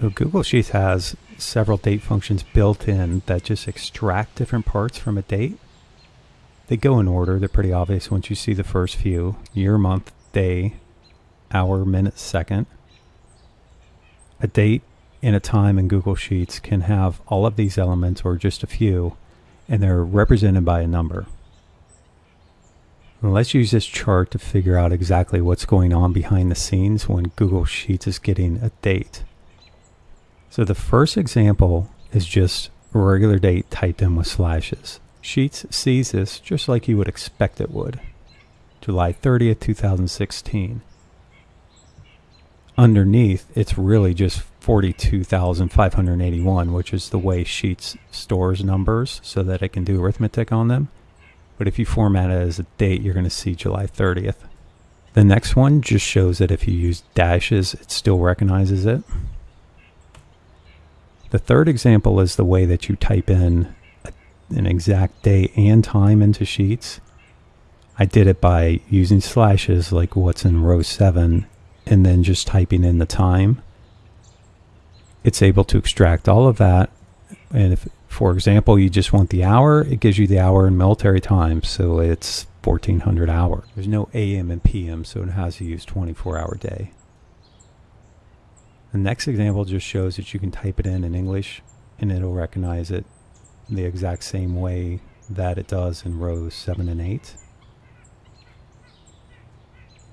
So Google Sheets has several date functions built in that just extract different parts from a date. They go in order. They're pretty obvious once you see the first few. Year, month, day, hour, minute, second. A date and a time in Google Sheets can have all of these elements or just a few, and they're represented by a number. let's use this chart to figure out exactly what's going on behind the scenes when Google Sheets is getting a date. So the first example is just a regular date typed in with slashes. Sheets sees this just like you would expect it would. July 30th, 2016. Underneath, it's really just 42,581, which is the way Sheets stores numbers so that it can do arithmetic on them. But if you format it as a date, you're going to see July 30th. The next one just shows that if you use dashes, it still recognizes it. The third example is the way that you type in a, an exact day and time into Sheets. I did it by using slashes like what's in row 7 and then just typing in the time. It's able to extract all of that. And if, for example, you just want the hour, it gives you the hour in military time. So it's 1400 hour. There's no AM and PM, so it has to use 24 hour day. The next example just shows that you can type it in in English and it'll recognize it the exact same way that it does in rows 7 and 8.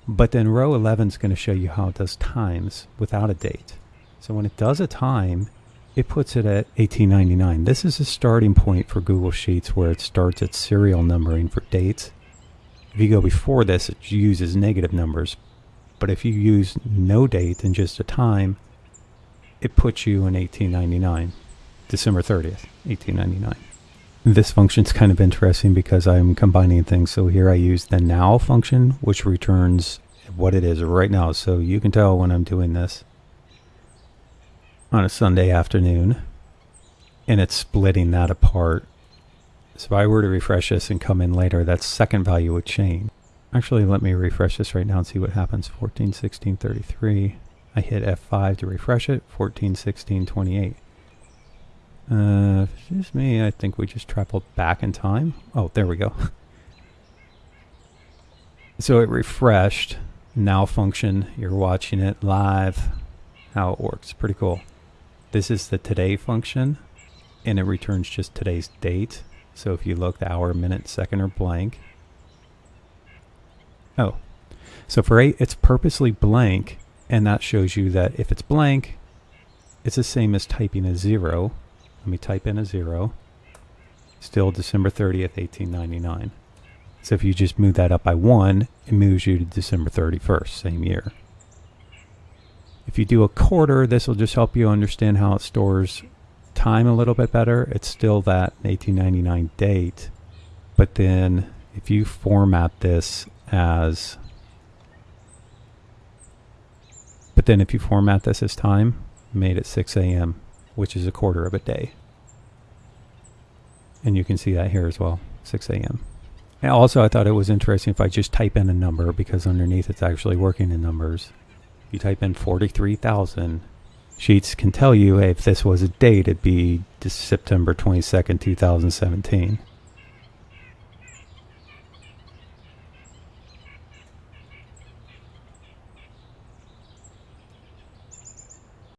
But then row 11 is going to show you how it does times without a date. So when it does a time, it puts it at 1899. This is a starting point for Google Sheets where it starts at serial numbering for dates. If you go before this, it uses negative numbers. But if you use no date and just a time, it puts you in 1899, December 30th, 1899. This function is kind of interesting because I'm combining things. So here I use the now function, which returns what it is right now. So you can tell when I'm doing this on a Sunday afternoon and it's splitting that apart. So if I were to refresh this and come in later, that second value would change. Actually, let me refresh this right now and see what happens. 14, 16, 33. I hit F5 to refresh it, 14, 16, 28. Uh, just me, I think we just traveled back in time. Oh, there we go. so it refreshed. Now function, you're watching it live, how it works. Pretty cool. This is the today function, and it returns just today's date. So if you look, the hour, minute, second or blank. Oh, so for 8, it's purposely blank and that shows you that if it's blank, it's the same as typing a zero. Let me type in a zero. Still December 30th, 1899. So if you just move that up by one, it moves you to December 31st, same year. If you do a quarter, this will just help you understand how it stores time a little bit better. It's still that 1899 date, but then if you format this as But then if you format this as time, made at 6 a.m., which is a quarter of a day. And you can see that here as well, 6 a.m. And also, I thought it was interesting if I just type in a number because underneath it's actually working in numbers. You type in 43,000, Sheets can tell you hey, if this was a date, it'd be September 22nd, 2017.